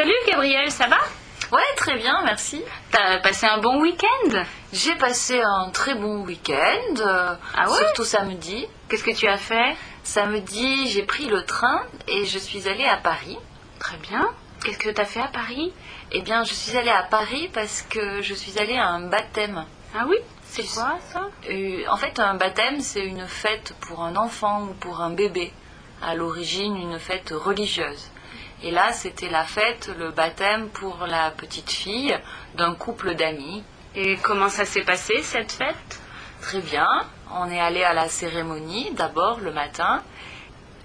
Salut Gabriel, ça va? Ouais, très bien, merci. T'as passé un bon week-end? J'ai passé un très bon week-end, euh, Ah ouais? surtout samedi. Qu'est-ce que tu as fait? Samedi, j'ai pris le train et je suis allée à Paris. Très bien. Qu'est-ce que t'as fait à Paris? Eh bien, je suis allée à Paris parce que je suis allée à un baptême. Ah oui? C'est quoi ça? Euh, en fait, un baptême, c'est une fête pour un enfant ou pour un bébé. À l'origine, une fête religieuse. Et là, c'était la fête, le baptême pour la petite fille d'un couple d'amis. Et comment ça s'est passé cette fête? Très bien. On est allé à la cérémonie d'abord le matin.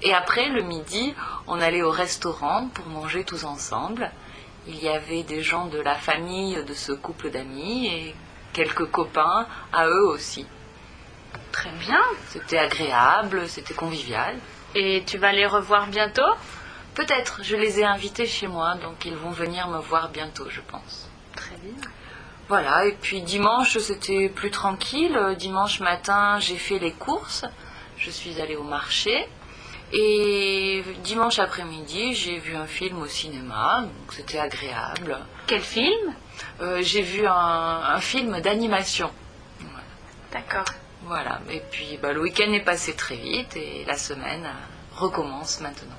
Et après, le midi, on allait au restaurant pour manger tous ensemble. Il y avait des gens de la famille de ce couple d'amis et quelques copains à eux aussi. Très bien. C'était agréable, c'était convivial. Et tu vas les revoir bientôt? Peut-être, je les ai invités chez moi, donc ils vont venir me voir bientôt, je pense. Très bien. Voilà, et puis dimanche, c'était plus tranquille. Dimanche matin, j'ai fait les courses. Je suis allée au marché. Et dimanche après-midi, j'ai vu un film au cinéma, donc c'était agréable. Quel film? Euh, j'ai vu un, un film d'animation. D'accord. Voilà, et puis bah, le week-end est passé très vite et la semaine recommence maintenant.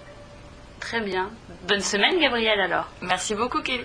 Très bien. Bonne semaine Gabriel alors. Merci beaucoup, Kelly.